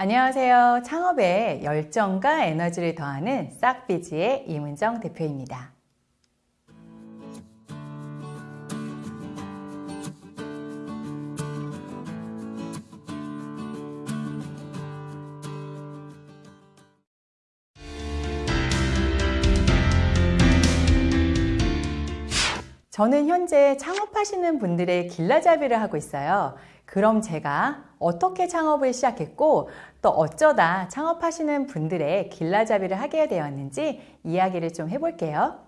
안녕하세요. 창업에 열정과 에너지를 더하는 싹비지의 이문정 대표입니다. 저는 현재 창업하시는 분들의 길라잡이를 하고 있어요. 그럼 제가 어떻게 창업을 시작했고 또 어쩌다 창업하시는 분들의 길라잡이를 하게 되었는지 이야기를 좀 해볼게요.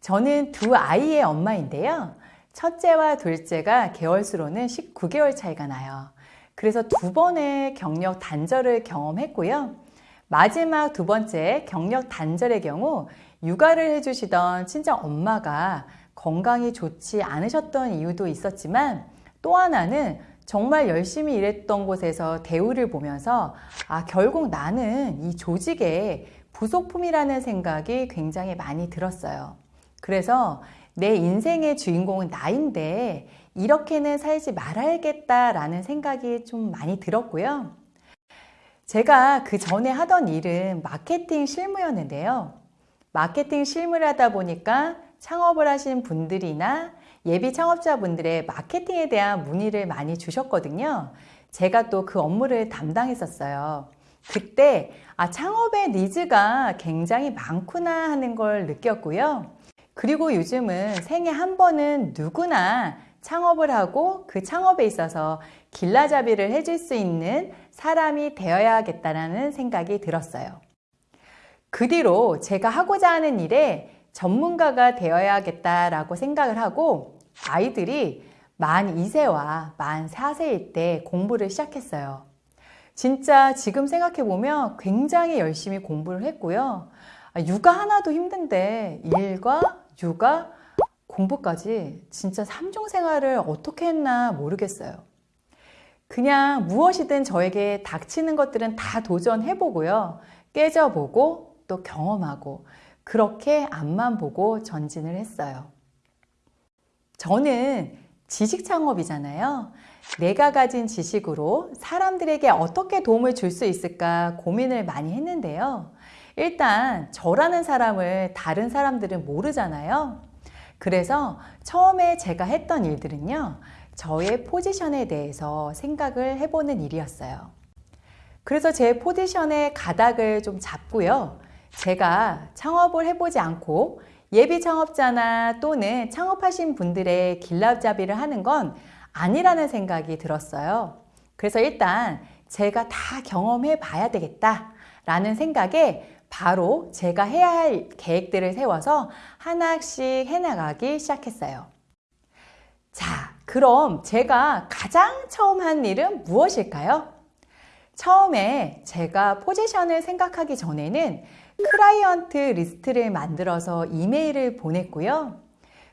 저는 두 아이의 엄마인데요. 첫째와 둘째가 개월수로는 19개월 차이가 나요. 그래서 두 번의 경력 단절을 경험했고요. 마지막 두 번째 경력 단절의 경우 육아를 해주시던 친정 엄마가 건강이 좋지 않으셨던 이유도 있었지만 또 하나는 정말 열심히 일했던 곳에서 대우를 보면서 아 결국 나는 이 조직의 부속품이라는 생각이 굉장히 많이 들었어요. 그래서 내 인생의 주인공은 나인데 이렇게는 살지 말아야겠다라는 생각이 좀 많이 들었고요. 제가 그 전에 하던 일은 마케팅 실무였는데요. 마케팅 실무를 하다 보니까 창업을 하신 분들이나 예비 창업자분들의 마케팅에 대한 문의를 많이 주셨거든요. 제가 또 그 업무를 담당했었어요. 그때 아, 창업의 니즈가 굉장히 많구나 하는 걸 느꼈고요. 그리고 요즘은 생애 한 번은 누구나 창업을 하고 그 창업에 있어서 길라잡이를 해줄 수 있는 사람이 되어야겠다는 생각이 들었어요. 그 뒤로 제가 하고자 하는 일에 전문가가 되어야겠다라고 생각을 하고 아이들이 만 2세와 만 4세일 때 공부를 시작했어요. 진짜 지금 생각해보면 굉장히 열심히 공부를 했고요. 아, 육아 하나도 힘든데 일과 육아, 공부까지 진짜 삼중 생활을 어떻게 했나 모르겠어요. 그냥 무엇이든 저에게 닥치는 것들은 다 도전해보고요. 깨져보고 또 경험하고 그렇게 앞만 보고 전진을 했어요. 저는 지식 창업이잖아요. 내가 가진 지식으로 사람들에게 어떻게 도움을 줄 수 있을까 고민을 많이 했는데요. 일단 저라는 사람을 다른 사람들은 모르잖아요. 그래서 처음에 제가 했던 일들은요. 저의 포지션에 대해서 생각을 해보는 일이었어요. 그래서 제 포지션의 가닥을 좀 잡고요. 제가 창업을 해보지 않고 예비 창업자나 또는 창업하신 분들의 길랍잡이를 하는 건 아니라는 생각이 들었어요. 그래서 일단 제가 다 경험해 봐야 되겠다 라는 생각에 바로 제가 해야 할 계획들을 세워서 하나씩 해나가기 시작했어요. 자, 그럼 제가 가장 처음 한 일은 무엇일까요? 처음에 제가 포지션을 생각하기 전에는 클라이언트 리스트를 만들어서 이메일을 보냈고요.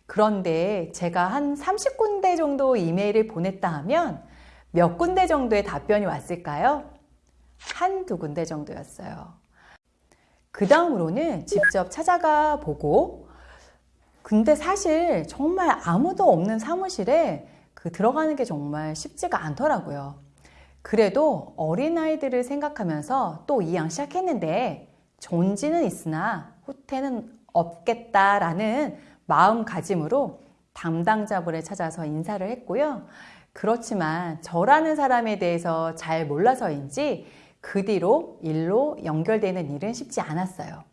그런데 제가 한 30군데 정도 이메일을 보냈다 하면 몇 군데 정도의 답변이 왔을까요? 한 두 군데 정도였어요. 그 다음으로는 직접 찾아가 보고 근데 사실 정말 아무도 없는 사무실에 그 들어가는 게 정말 쉽지가 않더라고요. 그래도 어린아이들을 생각하면서 또 이양 시작했는데 존지는 있으나 후퇴는 없겠다라는 마음가짐으로 담당자분을 찾아서 인사를 했고요. 그렇지만 저라는 사람에 대해서 잘 몰라서인지 그 뒤로 일로 연결되는 일은 쉽지 않았어요.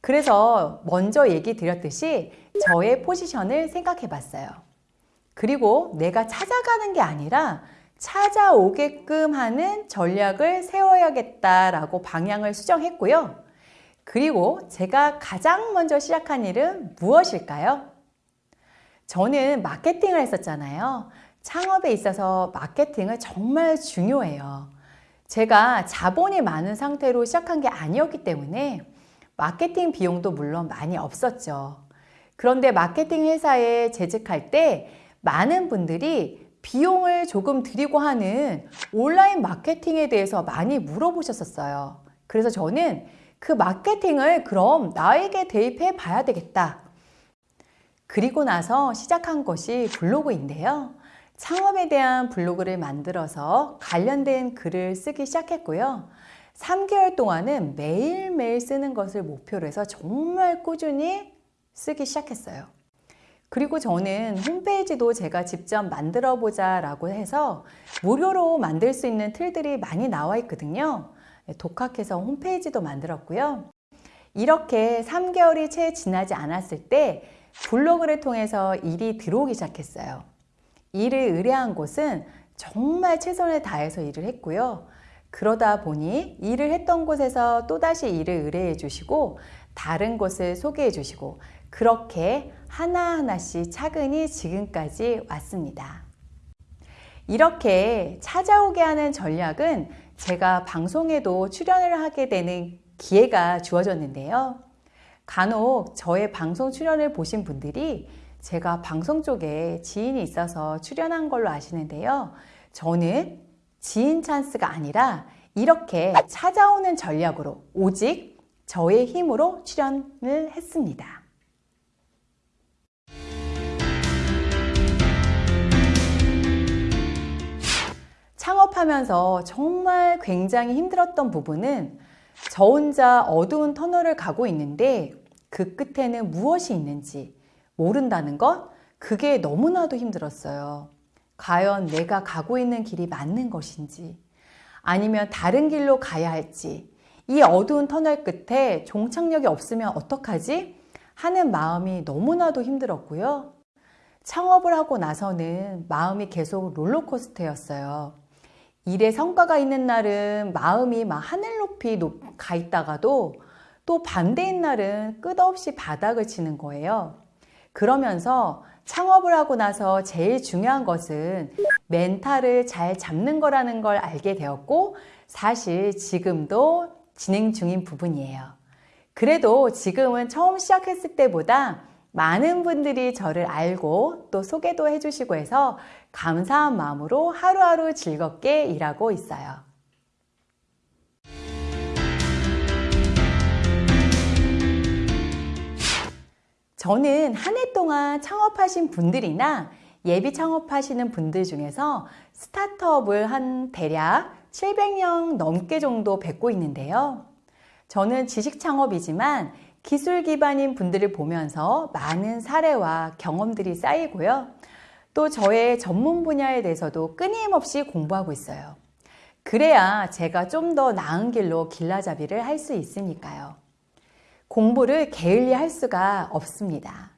그래서 먼저 얘기 드렸듯이 저의 포지션을 생각해 봤어요. 그리고 내가 찾아가는 게 아니라 찾아오게끔 하는 전략을 세워야겠다라고 방향을 수정했고요. 그리고 제가 가장 먼저 시작한 일은 무엇일까요? 저는 마케팅을 했었잖아요. 창업에 있어서 마케팅은 정말 중요해요. 제가 자본이 많은 상태로 시작한 게 아니었기 때문에 마케팅 비용도 물론 많이 없었죠. 그런데 마케팅 회사에 재직할 때 많은 분들이 비용을 조금 드리고 하는 온라인 마케팅에 대해서 많이 물어보셨었어요. 그래서 저는 그 마케팅을 그럼 나에게 대입해 봐야 되겠다. 그리고 나서 시작한 것이 블로그인데요. 창업에 대한 블로그를 만들어서 관련된 글을 쓰기 시작했고요. 3개월 동안은 매일매일 쓰는 것을 목표로 해서 정말 꾸준히 쓰기 시작했어요. 그리고 저는 홈페이지도 제가 직접 만들어 보자 라고 해서 무료로 만들 수 있는 틀들이 많이 나와 있거든요. 네, 독학해서 홈페이지도 만들었고요. 이렇게 3개월이 채 지나지 않았을 때 블로그를 통해서 일이 들어오기 시작했어요. 일을 의뢰한 곳은 정말 최선을 다해서 일을 했고요. 그러다 보니 일을 했던 곳에서 또다시 일을 의뢰해 주시고 다른 곳을 소개해 주시고 그렇게 하나하나씩 차근히 지금까지 왔습니다. 이렇게 찾아오게 하는 전략은 제가 방송에도 출연을 하게 되는 기회가 주어졌는데요. 간혹 저의 방송 출연을 보신 분들이 제가 방송 쪽에 지인이 있어서 출연한 걸로 아시는데요. 저는 지인 찬스가 아니라 이렇게 찾아오는 전략으로 오직 저의 힘으로 출연을 했습니다. 창업하면서 정말 굉장히 힘들었던 부분은 저 혼자 어두운 터널을 가고 있는데 그 끝에는 무엇이 있는지 모른다는 것, 그게 너무나도 힘들었어요. 과연 내가 가고 있는 길이 맞는 것인지, 아니면 다른 길로 가야 할지, 이 어두운 터널 끝에 종착역이 없으면 어떡하지? 하는 마음이 너무나도 힘들었고요. 창업을 하고 나서는 마음이 계속 롤러코스터였어요. 일에 성과가 있는 날은 마음이 막 하늘 높이 가 있다가도 또 반대인 날은 끝없이 바닥을 치는 거예요. 그러면서 창업을 하고 나서 제일 중요한 것은 멘탈을 잘 잡는 거라는 걸 알게 되었고 사실 지금도 진행 중인 부분이에요. 그래도 지금은 처음 시작했을 때보다 많은 분들이 저를 알고 또 소개도 해주시고 해서 감사한 마음으로 하루하루 즐겁게 일하고 있어요. 저는 한 해 동안 창업하신 분들이나 예비 창업하시는 분들 중에서 스타트업을 한 대략 700명 넘게 정도 뵙고 있는데요. 저는 지식 창업이지만 기술 기반인 분들을 보면서 많은 사례와 경험들이 쌓이고요. 또 저의 전문 분야에 대해서도 끊임없이 공부하고 있어요. 그래야 제가 좀 더 나은 길로 길라잡이를 할 수 있으니까요. 공부를 게을리 할 수가 없습니다.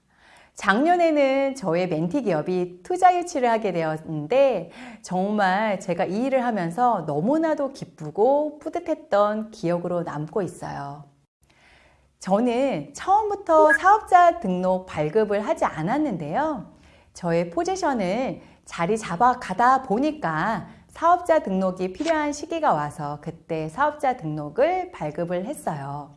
작년에는 저의 멘티 기업이 투자 유치를 하게 되었는데 정말 제가 이 일을 하면서 너무나도 기쁘고 뿌듯했던 기억으로 남고 있어요. 저는 처음부터 사업자 등록 발급을 하지 않았는데요. 저의 포지션을 자리 잡아 가다 보니까 사업자 등록이 필요한 시기가 와서 그때 사업자 등록을 발급을 했어요.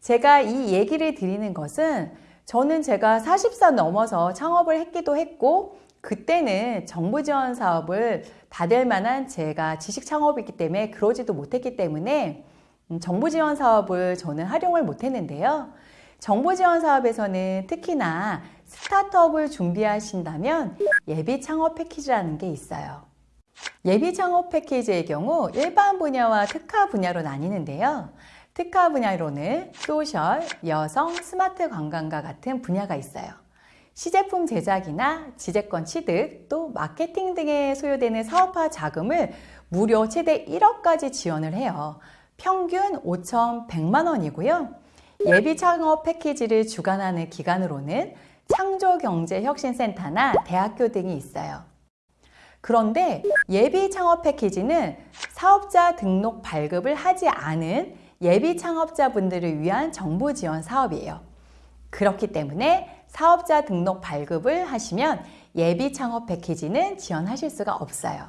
제가 이 얘기를 드리는 것은 저는 제가 40살 넘어서 창업을 했기도 했고 그때는 정부 지원 사업을 받을 만한 제가 지식 창업이기 때문에 그러지도 못했기 때문에 음, 정부 지원 사업을 저는 활용을 못했는데요. 정부 지원 사업에서는 특히나 스타트업을 준비하신다면 예비 창업 패키지라는 게 있어요. 예비 창업 패키지의 경우 일반 분야와 특화 분야로 나뉘는데요. 특화 분야로는 social, 여성, 스마트 관광과 같은 분야가 있어요. 시제품 제작이나 지재권 취득, 또 마케팅 등에 소요되는 사업화 자금을 무려 최대 1억까지 지원을 해요. 평균 5,100만 원이고요. 예비 창업 패키지를 주관하는 기관으로는 창조경제혁신센터나 대학교 등이 있어요. 그런데 예비 창업 패키지는 사업자 등록 발급을 하지 않은 예비 창업자분들을 위한 정부 지원 사업이에요. 그렇기 때문에 사업자 등록 발급을 하시면 예비 창업 패키지는 지원하실 수가 없어요.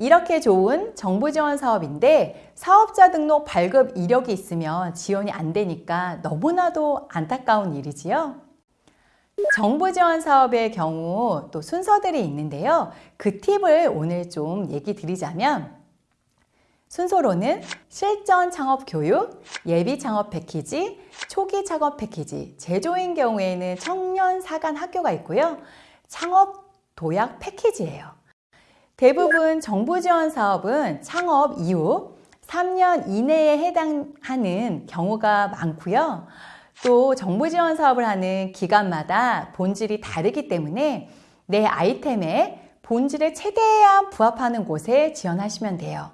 이렇게 좋은 정부 지원 사업인데 사업자 등록 발급 이력이 있으면 지원이 안 되니까 너무나도 안타까운 일이지요. 정부 지원 사업의 경우 또 순서들이 있는데요. 그 팁을 오늘 좀 얘기 드리자면 순서로는 실전 창업 교육, 예비 창업 패키지, 초기 창업 패키지, 제조인 경우에는 청년 사관 학교가 있고요. 창업 도약 패키지예요. 대부분 정부 지원 사업은 창업 이후 3년 이내에 해당하는 경우가 많고요. 또 정부 지원 사업을 하는 기관마다 본질이 다르기 때문에 내 아이템에 본질에 최대한 부합하는 곳에 지원하시면 돼요.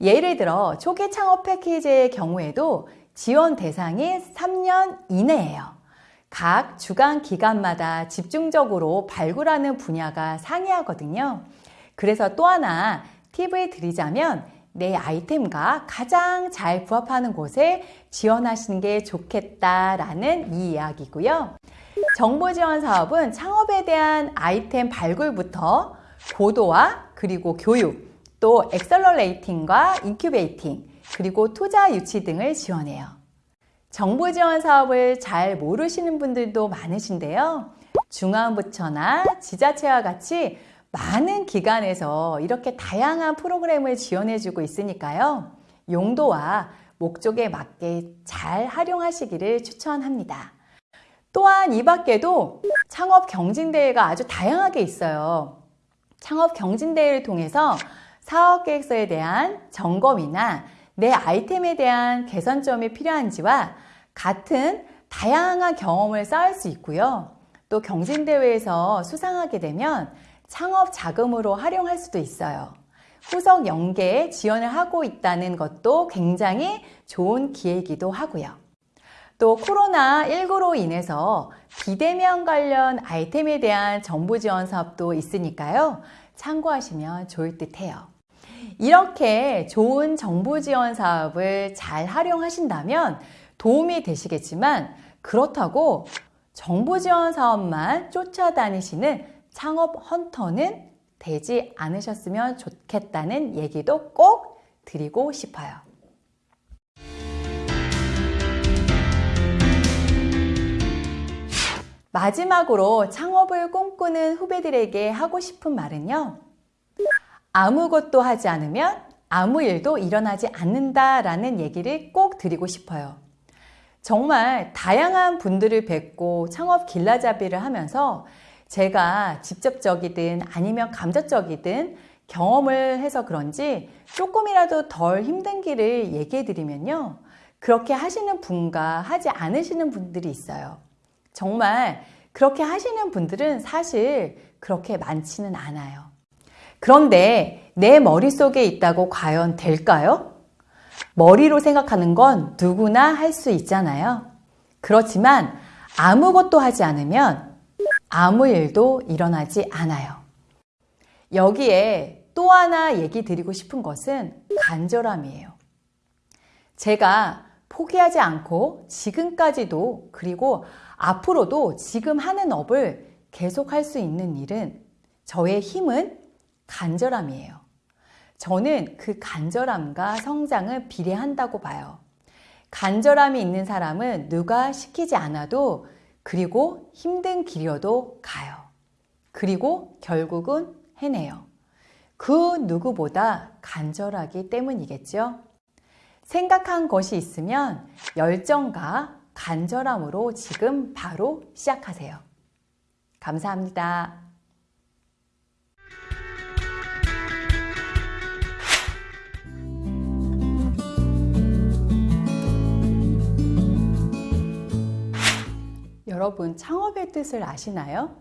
예를 들어 초기 창업 패키지의 경우에도 지원 대상이 3년 이내예요. 각 주간 기관마다 집중적으로 발굴하는 분야가 상이하거든요. 그래서 또 하나 팁을 드리자면 내 아이템과 가장 잘 부합하는 곳에 지원하시는 게 좋겠다라는 이 이야기고요. 정부 지원 사업은 창업에 대한 아이템 발굴부터 고도화 그리고 교육 또 accelerating과 incubating 그리고 투자 유치 등을 지원해요. 정부 지원 사업을 잘 모르시는 분들도 많으신데요. 중앙부처나 지자체와 같이 많은 기관에서 이렇게 다양한 프로그램을 지원해주고 있으니까요. 용도와 목적에 맞게 잘 활용하시기를 추천합니다. 또한 이 밖에도 창업 경진대회가 아주 다양하게 있어요. 창업 경진대회를 통해서 사업 계획서에 대한 점검이나 내 아이템에 대한 개선점이 필요한지와 같은 다양한 경험을 쌓을 수 있고요. 또 경진대회에서 수상하게 되면 창업 자금으로 활용할 수도 있어요. 후속 연계에 지원을 하고 있다는 것도 굉장히 좋은 기회이기도 하고요. 또 코로나19로 인해서 비대면 관련 아이템에 대한 정부 지원 사업도 있으니까요. 참고하시면 좋을 듯 해요. 이렇게 좋은 정부 지원 사업을 잘 활용하신다면 도움이 되시겠지만 그렇다고 정부 지원 사업만 쫓아다니시는 창업 헌터는 되지 않으셨으면 좋겠다는 얘기도 꼭 드리고 싶어요. 마지막으로 창업을 꿈꾸는 후배들에게 하고 싶은 말은요. 아무것도 하지 않으면 아무 일도 일어나지 않는다라는 얘기를 꼭 드리고 싶어요. 정말 다양한 분들을 뵙고 창업 길라잡이를 하면서 제가 직접적이든 아니면 감정적이든 경험을 해서 그런지 조금이라도 덜 힘든 길을 얘기해 드리면요. 그렇게 하시는 분과 하지 않으시는 분들이 있어요. 정말 그렇게 하시는 분들은 사실 그렇게 많지는 않아요. 그런데 내 머릿속에 있다고 과연 될까요? 머리로 생각하는 건 누구나 할 수 있잖아요. 그렇지만 아무것도 하지 않으면 아무 일도 일어나지 않아요. 여기에 또 하나 얘기 드리고 싶은 것은 간절함이에요. 제가 포기하지 않고 지금까지도 그리고 앞으로도 지금 하는 업을 계속할 수 있는 일은 저의 힘은 간절함이에요. 저는 그 간절함과 성장을 비례한다고 봐요. 간절함이 있는 사람은 누가 시키지 않아도 그리고 힘든 길이어도 가요. 그리고 결국은 해내요. 그 누구보다 간절하기 때문이겠죠. 생각한 것이 있으면 열정과 간절함으로 지금 바로 시작하세요. 감사합니다. 여러분 창업의 뜻을 아시나요?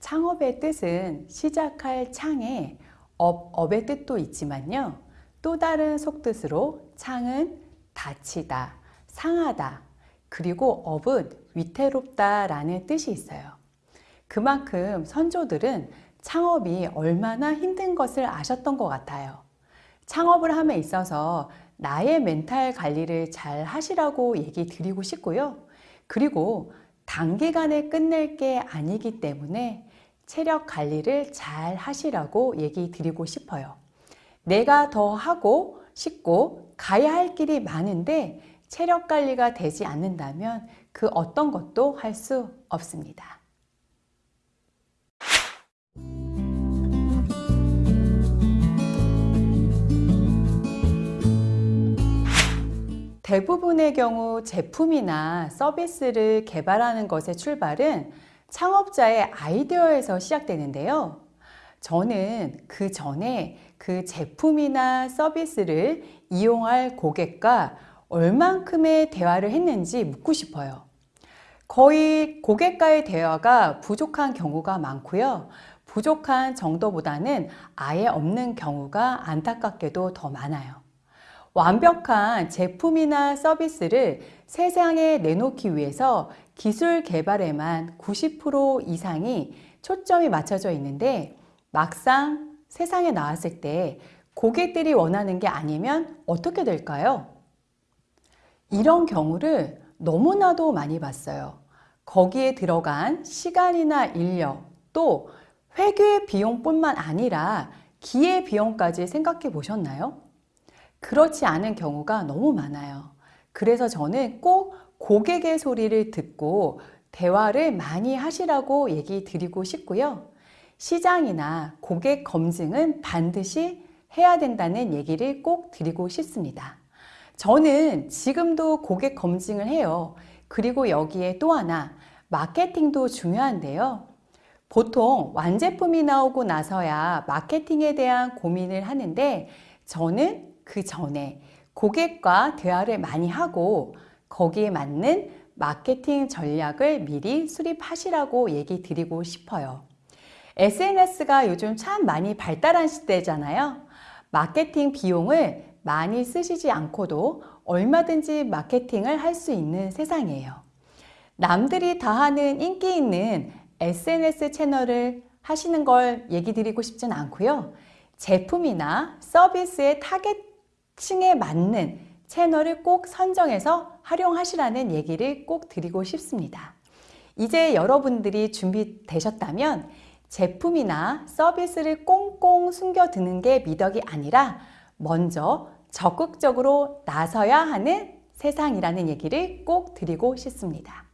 창업의 뜻은 시작할 창에 업, 업의 뜻도 있지만요. 또 다른 속뜻으로 창은 다치다, 상하다, 그리고 업은 위태롭다 라는 뜻이 있어요. 그만큼 선조들은 창업이 얼마나 힘든 것을 아셨던 것 같아요. 창업을 함에 있어서 나의 멘탈 관리를 잘 하시라고 얘기 드리고 싶고요. 그리고 단기간에 끝낼 게 아니기 때문에 체력 관리를 잘 하시라고 얘기 드리고 싶어요. 내가 더 하고 싶고 가야 할 길이 많은데 체력 관리가 되지 않는다면 그 어떤 것도 할 수 없습니다. 대부분의 경우 제품이나 서비스를 개발하는 것의 출발은 창업자의 아이디어에서 시작되는데요. 저는 그 전에 그 제품이나 서비스를 이용할 고객과 얼만큼의 대화를 했는지 묻고 싶어요. 거의 고객과의 대화가 부족한 경우가 많고요. 부족한 정도보다는 아예 없는 경우가 안타깝게도 더 많아요. 완벽한 제품이나 서비스를 세상에 내놓기 위해서 기술 개발에만 90% 이상이 초점이 맞춰져 있는데 막상 세상에 나왔을 때 고객들이 원하는 게 아니면 어떻게 될까요? 이런 경우를 너무나도 많이 봤어요. 거기에 들어간 시간이나 인력, 또 회계 비용뿐만 아니라 기회 비용까지 생각해 보셨나요? 그렇지 않은 경우가 너무 많아요. 그래서 저는 꼭 고객의 소리를 듣고 대화를 많이 하시라고 얘기 드리고 싶고요. 시장이나 고객 검증은 반드시 해야 된다는 얘기를 꼭 드리고 싶습니다. 저는 지금도 고객 검증을 해요. 그리고 여기에 또 하나, 마케팅도 중요한데요. 보통 완제품이 나오고 나서야 마케팅에 대한 고민을 하는데 저는 그 전에 고객과 대화를 많이 하고 거기에 맞는 마케팅 전략을 미리 수립하시라고 얘기 드리고 싶어요. SNS가 요즘 참 많이 발달한 시대잖아요. 마케팅 비용을 많이 쓰시지 않고도 얼마든지 마케팅을 할 수 있는 세상이에요. 남들이 다 하는 인기 있는 SNS 채널을 하시는 걸 얘기 드리고 싶진 않고요. 제품이나 서비스의 타겟 층에 맞는 채널을 꼭 선정해서 활용하시라는 얘기를 꼭 드리고 싶습니다. 이제 여러분들이 준비되셨다면 제품이나 서비스를 꽁꽁 숨겨두는 게 미덕이 아니라 먼저 적극적으로 나서야 하는 세상이라는 얘기를 꼭 드리고 싶습니다.